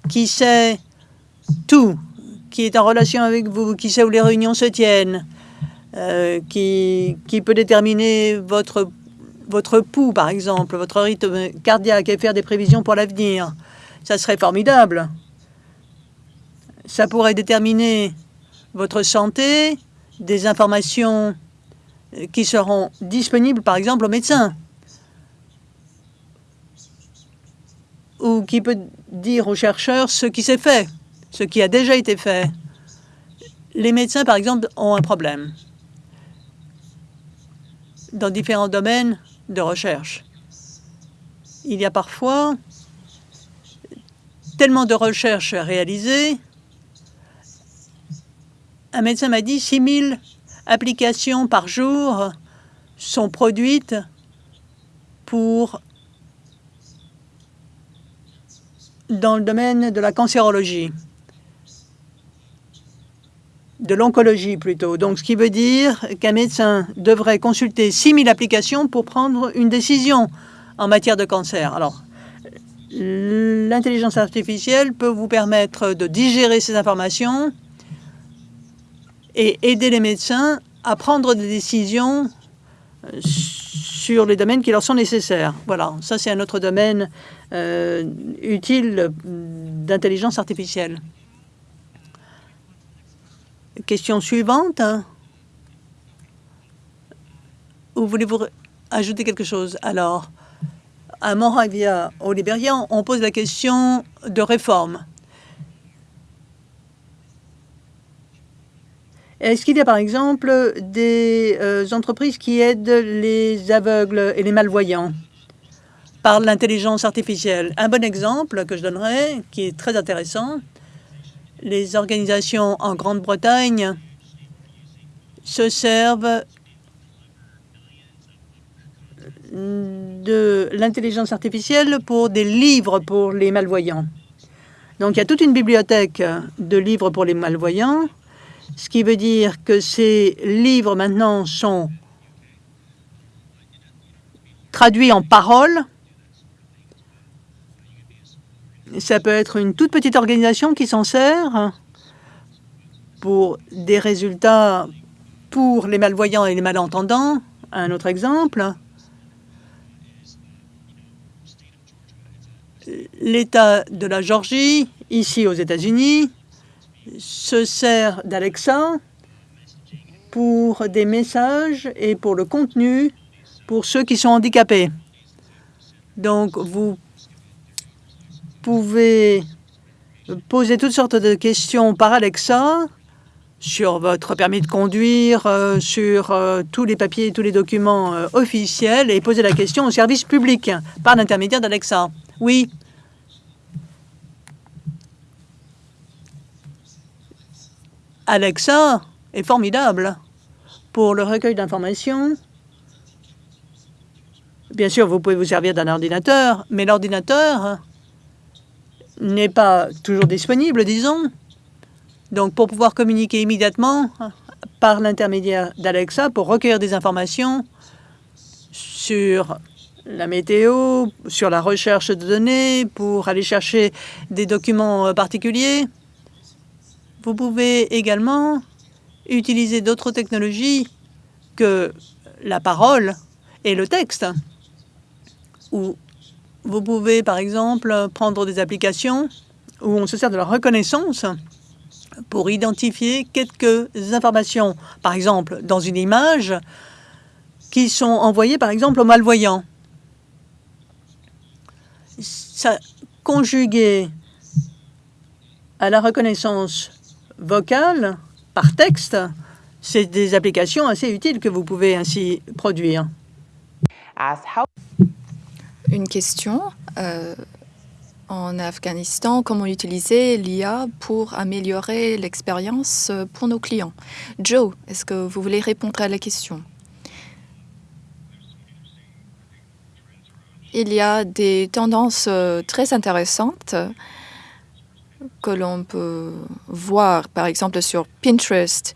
qui sait tout, qui est en relation avec vous, qui sait où les réunions se tiennent, euh, qui, qui peut déterminer votre, votre pouls, par exemple, votre rythme cardiaque et faire des prévisions pour l'avenir. Ça serait formidable. Ça pourrait déterminer votre santé, des informations qui seront disponibles, par exemple, aux médecins. Ou qui peut dire aux chercheurs ce qui s'est fait, ce qui a déjà été fait. Les médecins, par exemple, ont un problème dans différents domaines de recherche. Il y a parfois tellement de recherches réalisées. Un médecin m'a dit 6 000 applications par jour sont produites pour dans le domaine de la cancérologie, de l'oncologie plutôt. Donc, ce qui veut dire qu'un médecin devrait consulter 6 000 applications pour prendre une décision en matière de cancer. Alors, l'intelligence artificielle peut vous permettre de digérer ces informations et aider les médecins à prendre des décisions euh, sur les domaines qui leur sont nécessaires. Voilà, ça c'est un autre domaine euh, utile d'intelligence artificielle. Question suivante. Ou voulez-vous ajouter quelque chose? Alors, à Moravia, au Libéria, on pose la question de réforme. Est-ce qu'il y a par exemple des euh, entreprises qui aident les aveugles et les malvoyants par l'intelligence artificielle? Un bon exemple que je donnerai, qui est très intéressant, les organisations en Grande-Bretagne se servent de l'intelligence artificielle pour des livres pour les malvoyants. Donc, il y a toute une bibliothèque de livres pour les malvoyants ce qui veut dire que ces livres maintenant sont traduits en paroles. Ça peut être une toute petite organisation qui s'en sert pour des résultats pour les malvoyants et les malentendants. Un autre exemple, l'État de la Georgie, ici aux États-Unis, se sert d'Alexa pour des messages et pour le contenu pour ceux qui sont handicapés. Donc, vous pouvez poser toutes sortes de questions par Alexa sur votre permis de conduire, euh, sur euh, tous les papiers tous les documents euh, officiels et poser la question au service public par l'intermédiaire d'Alexa. Oui, Alexa est formidable pour le recueil d'informations. Bien sûr, vous pouvez vous servir d'un ordinateur, mais l'ordinateur n'est pas toujours disponible, disons. Donc, pour pouvoir communiquer immédiatement par l'intermédiaire d'Alexa pour recueillir des informations sur la météo, sur la recherche de données, pour aller chercher des documents particuliers, vous pouvez également utiliser d'autres technologies que la parole et le texte. Vous pouvez, par exemple, prendre des applications où on se sert de la reconnaissance pour identifier quelques informations, par exemple, dans une image, qui sont envoyées, par exemple, aux malvoyants. Ça, à la reconnaissance vocale par texte, c'est des applications assez utiles que vous pouvez ainsi produire. Une question. Euh, en Afghanistan, comment utiliser l'IA pour améliorer l'expérience pour nos clients? Joe, est-ce que vous voulez répondre à la question? Il y a des tendances euh, très intéressantes que l'on peut voir, par exemple, sur Pinterest,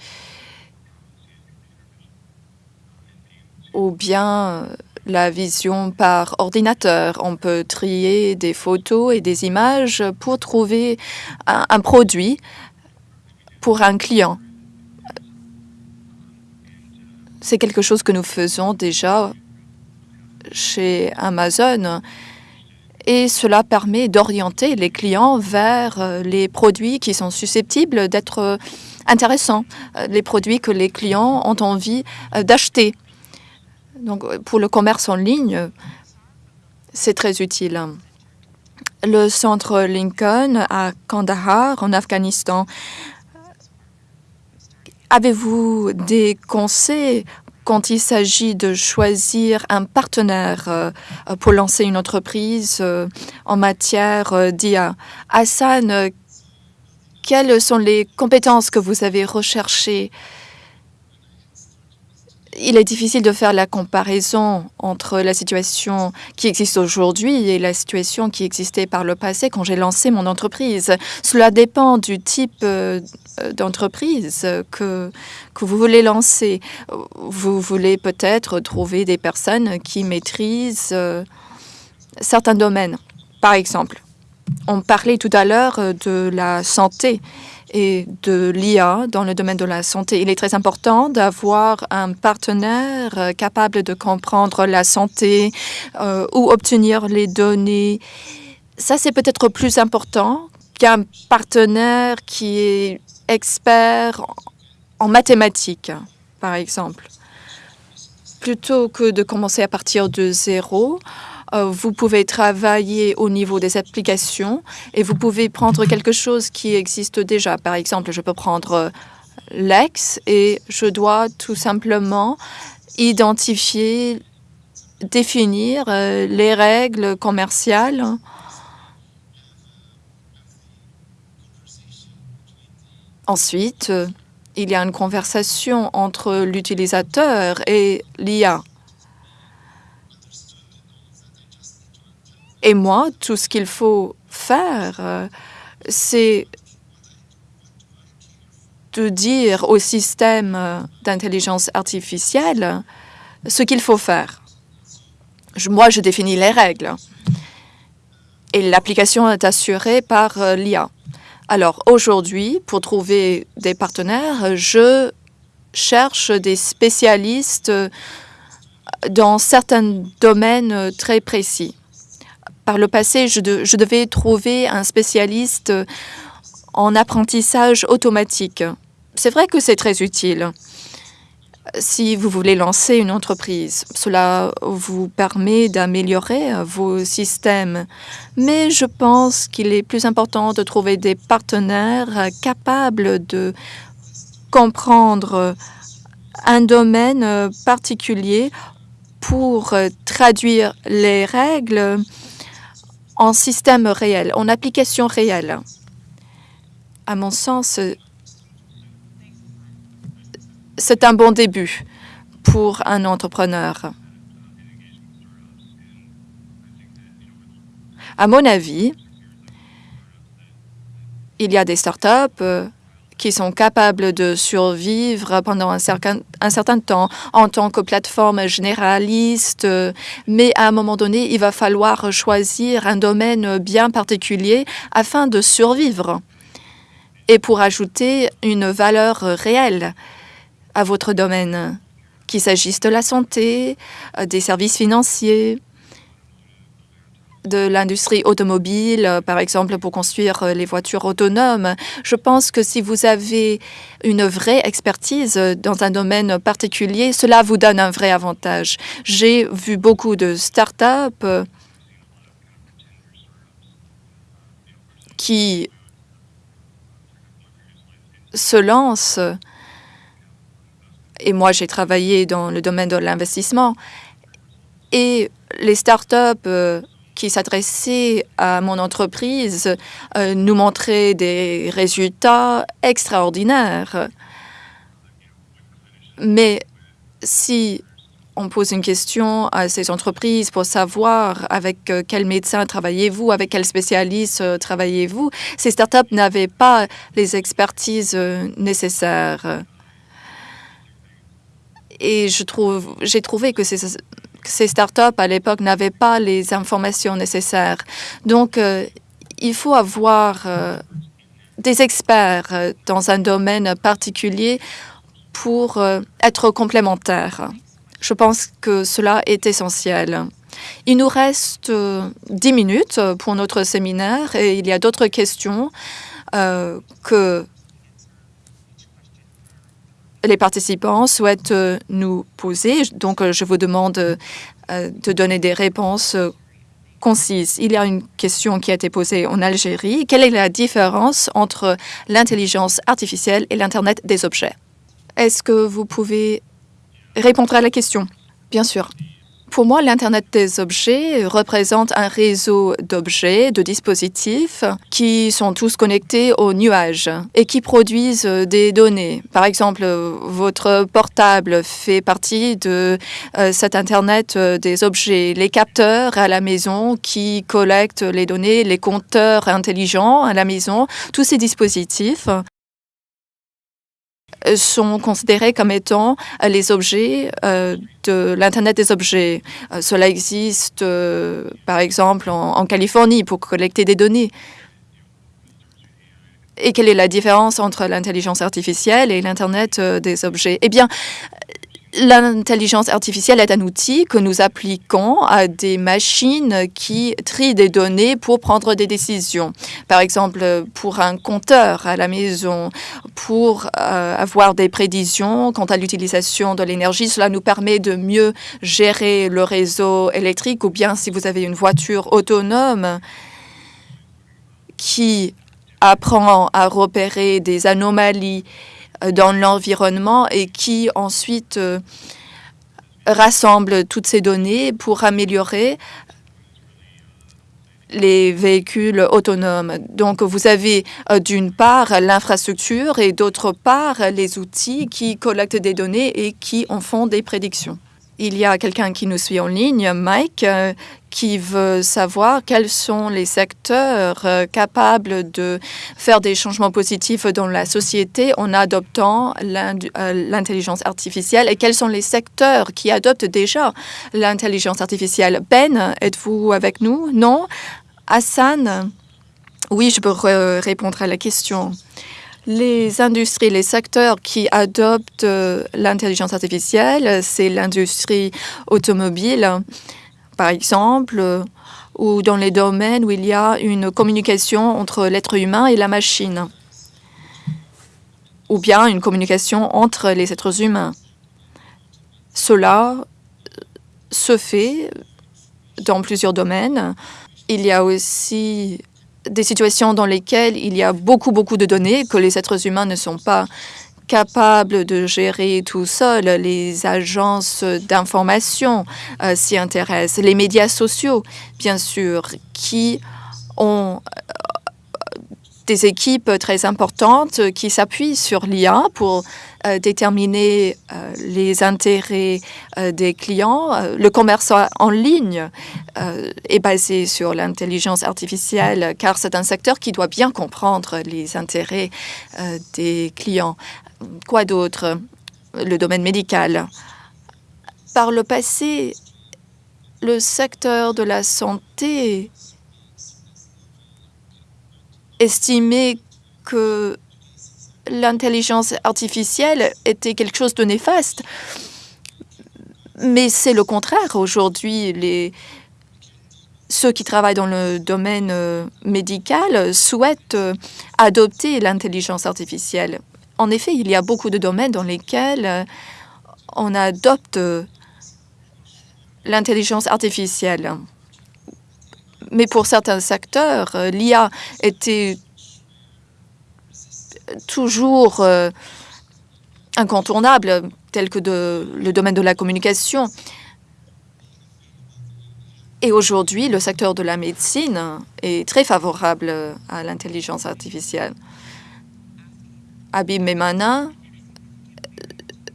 ou bien la vision par ordinateur. On peut trier des photos et des images pour trouver un, produit pour un client. C'est quelque chose que nous faisons déjà chez Amazon et cela permet d'orienter les clients vers les produits qui sont susceptibles d'être intéressants, les produits que les clients ont envie d'acheter. Donc, pour le commerce en ligne, c'est très utile. Le centre Lincoln à Kandahar, en Afghanistan, avez-vous des conseils quand il s'agit de choisir un partenaire euh, pour lancer une entreprise euh, en matière euh, d'IA Hassan, quelles sont les compétences que vous avez recherchées il est difficile de faire la comparaison entre la situation qui existe aujourd'hui et la situation qui existait par le passé quand j'ai lancé mon entreprise. Cela dépend du type euh, d'entreprise que, que vous voulez lancer. Vous voulez peut-être trouver des personnes qui maîtrisent euh, certains domaines. Par exemple, on parlait tout à l'heure de la santé et de l'IA dans le domaine de la santé. Il est très important d'avoir un partenaire euh, capable de comprendre la santé euh, ou obtenir les données. Ça, c'est peut-être plus important qu'un partenaire qui est expert en mathématiques, par exemple. Plutôt que de commencer à partir de zéro, vous pouvez travailler au niveau des applications et vous pouvez prendre quelque chose qui existe déjà. Par exemple, je peux prendre euh, Lex et je dois tout simplement identifier, définir euh, les règles commerciales Ensuite, il y a une conversation entre l'utilisateur et l'IA. Et moi, tout ce qu'il faut faire, euh, c'est de dire au système euh, d'intelligence artificielle ce qu'il faut faire. moi, je définis les règles. Et l'application est assurée par euh, l'IA. Alors aujourd'hui, pour trouver des partenaires, je cherche des spécialistes dans certains domaines très précis. Par le passé, je, devais trouver un spécialiste en apprentissage automatique. C'est vrai que c'est très utile si vous voulez lancer une entreprise. Cela vous permet d'améliorer vos systèmes. Mais je pense qu'il est plus important de trouver des partenaires capables de comprendre un domaine particulier pour traduire les règles en système réel, en application réelle. À mon sens, c'est un bon début pour un entrepreneur. À mon avis, il y a des startups qui sont capables de survivre pendant un certain, un certain temps en tant que plateforme généraliste, mais à un moment donné, il va falloir choisir un domaine bien particulier afin de survivre et pour ajouter une valeur réelle à votre domaine, qu'il s'agisse de la santé, des services financiers, de l'industrie automobile, euh, par exemple, pour construire euh, les voitures autonomes. Je pense que si vous avez une vraie expertise dans un domaine particulier, cela vous donne un vrai avantage. J'ai vu beaucoup de start-up euh, qui se lancent, et moi j'ai travaillé dans le domaine de l'investissement, et les start-up qui s'adressait à mon entreprise euh, nous montrait des résultats extraordinaires. Mais si on pose une question à ces entreprises pour savoir avec euh, quel médecin travaillez-vous, avec quel spécialiste euh, travaillez-vous, ces startups n'avaient pas les expertises nécessaires. Et j'ai trouvé que ces ces startups à l'époque n'avaient pas les informations nécessaires. Donc, euh, il faut avoir euh, des experts euh, dans un domaine particulier pour être complémentaires. Je pense que cela est essentiel. Il nous reste dix minutes pour notre séminaire et il y a d'autres questions que les participants souhaitent euh, nous poser. Donc, euh, je vous demande euh, de donner des réponses concises. Il y a une question qui a été posée en Algérie. Quelle est la différence entre l'intelligence artificielle et l'Internet des objets? Est-ce que vous pouvez répondre à la question? Bien sûr. Pour moi, l'Internet des objets représente un réseau d'objets, de dispositifs qui sont tous connectés au nuage et qui produisent des données. Par exemple, votre portable fait partie de euh, cet Internet des objets. Les capteurs à la maison qui collectent les données, les compteurs intelligents à la maison, tous ces dispositifs sont considérés comme étant euh, les objets euh, de l'Internet des objets. Euh, cela existe, par exemple, en, Californie pour collecter des données. Et quelle est la différence entre l'intelligence artificielle et l'Internet des objets? Eh bien, L'intelligence artificielle est un outil que nous appliquons à des machines qui trient des données pour prendre des décisions. Par exemple, pour un compteur à la maison, pour euh, avoir des prédictions quant à l'utilisation de l'énergie. Cela nous permet de mieux gérer le réseau électrique ou bien si vous avez une voiture autonome qui apprend à repérer des anomalies dans l'environnement et qui ensuite euh, rassemble toutes ces données pour améliorer les véhicules autonomes. Donc, vous avez euh, d'une part l'infrastructure et d'autre part les outils qui collectent des données et qui en font des prédictions. Il y a quelqu'un qui nous suit en ligne, Mike, euh, qui veut savoir quels sont les secteurs euh, capables de faire des changements positifs dans la société en adoptant euh, l'intelligence artificielle et quels sont les secteurs qui adoptent déjà l'intelligence artificielle. Ben, êtes-vous avec nous? Non? Hassan? Oui, je peux répondre à la question les industries, les secteurs qui adoptent euh, l'intelligence artificielle, c'est l'industrie automobile, par exemple, euh, ou dans les domaines où il y a une communication entre l'être humain et la machine, ou bien une communication entre les êtres humains. Cela se fait dans plusieurs domaines. Il y a aussi des situations dans lesquelles il y a beaucoup, beaucoup de données que les êtres humains ne sont pas capables de gérer tout seuls. Les agences d'information euh, s'y intéressent, les médias sociaux, bien sûr, qui ont des équipes très importantes qui s'appuient sur l'IA pour euh, déterminer euh, les intérêts euh, des clients. Le commerce en ligne est basé sur l'intelligence artificielle car c'est un secteur qui doit bien comprendre les intérêts des clients. Quoi d'autre? Le domaine médical. Par le passé, le secteur de la santé estimait que l'intelligence artificielle était quelque chose de néfaste. Mais c'est le contraire. Aujourd'hui, ceux qui travaillent dans le domaine euh, médical souhaitent euh, adopter l'intelligence artificielle. En effet, il y a beaucoup de domaines dans lesquels euh, on adopte l'intelligence artificielle. Mais pour certains secteurs, euh, l'IA était toujours euh, incontournable, tel que le domaine de la communication. Et aujourd'hui, le secteur de la médecine est très favorable à l'intelligence artificielle. Abim Memana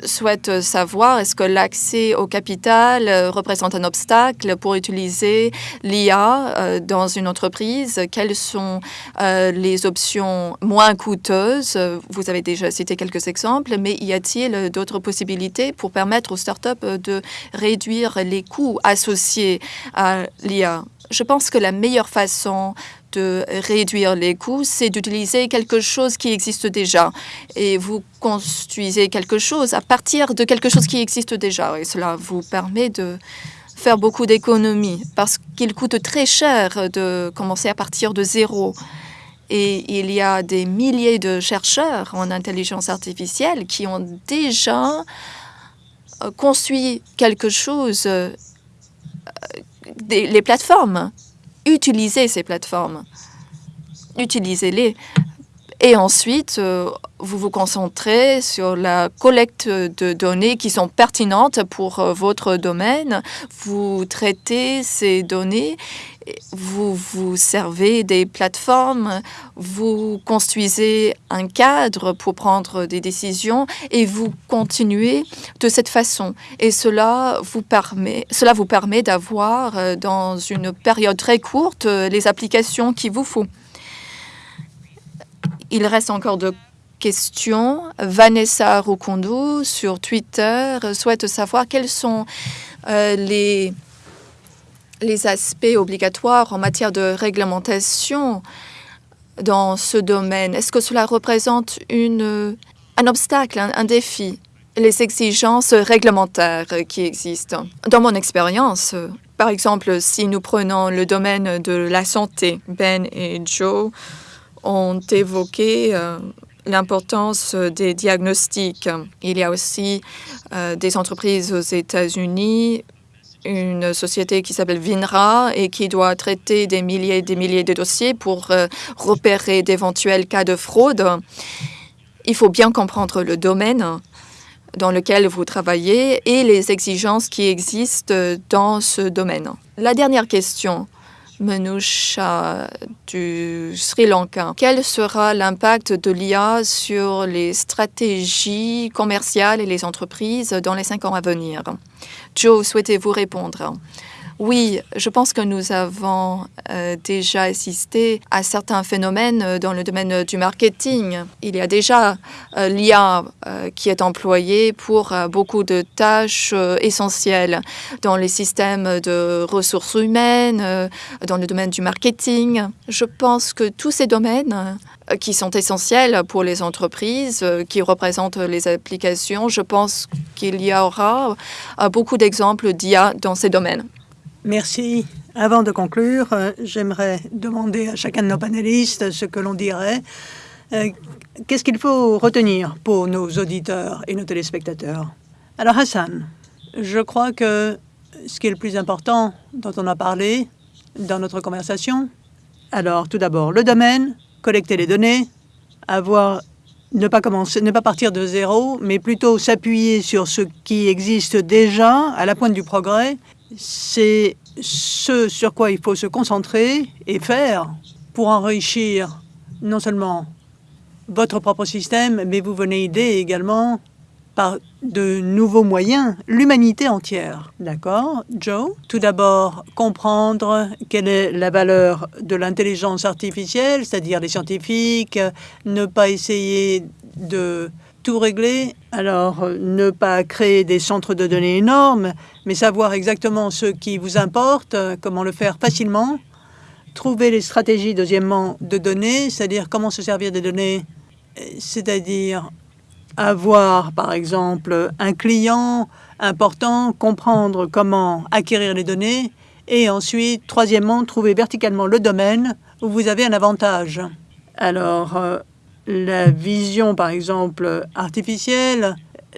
souhaite savoir est-ce que l'accès au capital euh, représente un obstacle pour utiliser l'IA euh, dans une entreprise? Quelles sont euh, les options moins coûteuses? Vous avez déjà cité quelques exemples, mais y a-t-il d'autres possibilités pour permettre aux startups de réduire les coûts associés à l'IA Je pense que la meilleure façon de réduire les coûts, c'est d'utiliser quelque chose qui existe déjà. Et vous construisez quelque chose à partir de quelque chose qui existe déjà. Et cela vous permet de faire beaucoup d'économies parce qu'il coûte très cher de commencer à partir de zéro. Et il y a des milliers de chercheurs en intelligence artificielle qui ont déjà euh, construit quelque chose, euh, les plateformes utilisez ces plateformes. Utilisez-les. Et ensuite, euh, vous vous concentrez sur la collecte de données qui sont pertinentes pour euh, votre domaine. Vous traitez ces données, vous vous servez des plateformes, vous construisez un cadre pour prendre des décisions et vous continuez de cette façon. Et cela vous permet, cela vous permet d'avoir euh, dans une période très courte les applications qu'il vous faut. Il reste encore de questions. Vanessa Rukondo sur Twitter souhaite savoir quels sont euh, les, les aspects obligatoires en matière de réglementation dans ce domaine. Est-ce que cela représente une, un obstacle, un, défi les exigences réglementaires qui existent? Dans mon expérience, par exemple, si nous prenons le domaine de la santé, Ben et Joe ont évoqué euh, l'importance des diagnostics. Il y a aussi euh, des entreprises aux États-Unis, une société qui s'appelle Vinra et qui doit traiter des milliers et des milliers de dossiers pour euh, repérer d'éventuels cas de fraude. Il faut bien comprendre le domaine dans lequel vous travaillez et les exigences qui existent dans ce domaine. La dernière question Manusha du Sri Lanka. Quel sera l'impact de l'IA sur les stratégies commerciales et les entreprises dans les cinq ans à venir? Joe, souhaitez-vous répondre? Oui, je pense que nous avons euh, déjà assisté à certains phénomènes euh, dans le domaine du marketing. Il y a déjà euh, l'IA qui est employée pour beaucoup de tâches essentielles dans les systèmes de ressources humaines, dans le domaine du marketing. Je pense que tous ces domaines qui sont essentiels pour les entreprises, qui représentent les applications, je pense qu'il y aura beaucoup d'exemples d'IA dans ces domaines. Merci. Avant de conclure, euh, j'aimerais demander à chacun de nos panélistes ce que l'on dirait. Euh, qu'est-ce qu'il faut retenir pour nos auditeurs et nos téléspectateurs? Alors Hassan, je crois que ce qui est le plus important dont on a parlé dans notre conversation, alors tout d'abord le domaine, collecter les données, avoir ne pas commencer, ne pas partir de zéro, mais plutôt s'appuyer sur ce qui existe déjà à la pointe du progrès c'est ce sur quoi il faut se concentrer et faire pour enrichir non seulement votre propre système, mais vous venez aider également par de nouveaux moyens l'humanité entière. D'accord, Joe? Tout d'abord, comprendre quelle est la valeur de l'intelligence artificielle, c'est-à-dire les scientifiques, ne pas essayer de tout régler. Alors, euh, ne pas créer des centres de données énormes, mais savoir exactement ce qui vous importe, euh, comment le faire facilement. Trouver les stratégies, deuxièmement, de données, c'est-à-dire comment se servir des données, euh, c'est-à-dire avoir, par exemple, un client important, comprendre comment acquérir les données, et ensuite, troisièmement, trouver verticalement le domaine où vous avez un avantage. Alors, la vision, par exemple, artificielle,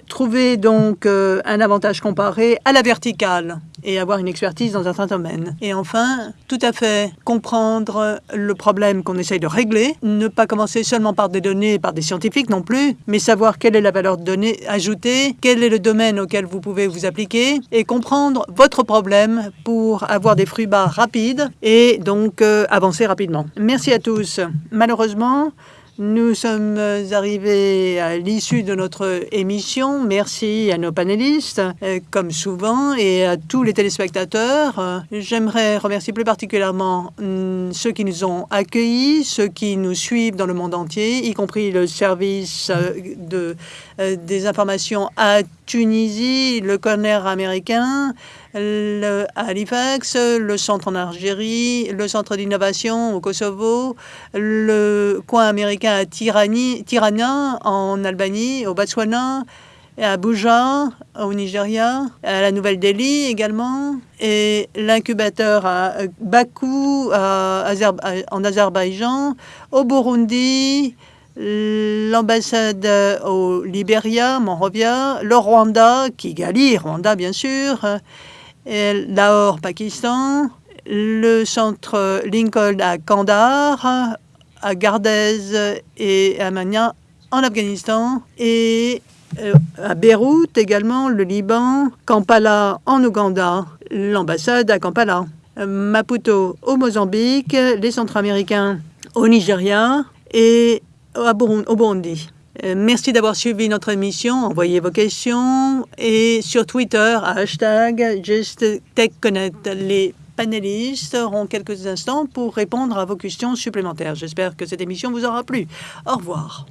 trouver donc euh, un avantage comparé à la verticale et avoir une expertise dans un certain domaine. Et enfin, tout à fait comprendre le problème qu'on essaye de régler, ne pas commencer seulement par des données, par des scientifiques non plus, mais savoir quelle est la valeur de données ajoutée, quel est le domaine auquel vous pouvez vous appliquer et comprendre votre problème pour avoir des fruits bas rapides et donc euh, avancer rapidement. Merci à tous. Malheureusement, Nous sommes arrivés à l'issue de notre émission. Merci à nos panélistes, euh, comme souvent, et à tous les téléspectateurs. J'aimerais remercier plus particulièrement mm, ceux qui nous ont accueillis, ceux qui nous suivent dans le monde entier, y compris le service euh, de, euh, des informations à Tunisie, le corner américain, le, à Halifax, le centre en Algérie, le centre d'innovation au Kosovo, le coin américain à Tirani, Tirana en Albanie, au Botswana, à Abuja, au Nigeria, à la Nouvelle-Delhi également, et l'incubateur à Bakou, en Azerbaïdjan, au Burundi, l'ambassade au Libéria, Monrovia, le Rwanda, Kigali, Rwanda bien sûr, Lahore, Pakistan, le centre Lincoln à Kandahar, à Gardez et à Mania en Afghanistan et euh, à Beyrouth également, le Liban, Kampala en Ouganda, l'ambassade à Kampala, Maputo au Mozambique, les centres américains au Nigeria et au Burundi. Euh, merci d'avoir suivi notre émission. Envoyez vos questions et sur Twitter, hashtag JustTechConnect. Les panélistes auront quelques instants pour répondre à vos questions supplémentaires. J'espère que cette émission vous aura plu. Au revoir.